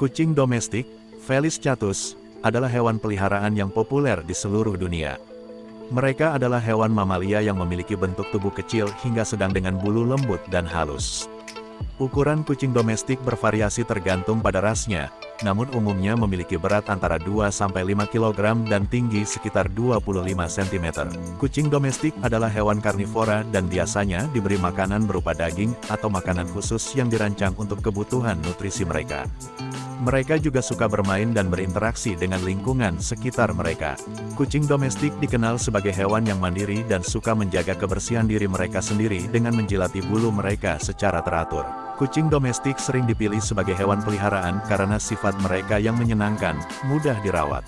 Kucing domestik, Felis catus, adalah hewan peliharaan yang populer di seluruh dunia. Mereka adalah hewan mamalia yang memiliki bentuk tubuh kecil hingga sedang dengan bulu lembut dan halus. Ukuran kucing domestik bervariasi tergantung pada rasnya, namun umumnya memiliki berat antara 2-5 kg dan tinggi sekitar 25 cm. Kucing domestik adalah hewan karnivora dan biasanya diberi makanan berupa daging atau makanan khusus yang dirancang untuk kebutuhan nutrisi mereka. Mereka juga suka bermain dan berinteraksi dengan lingkungan sekitar mereka. Kucing domestik dikenal sebagai hewan yang mandiri dan suka menjaga kebersihan diri mereka sendiri dengan menjilati bulu mereka secara teratur. Kucing domestik sering dipilih sebagai hewan peliharaan karena sifat mereka yang menyenangkan, mudah dirawat.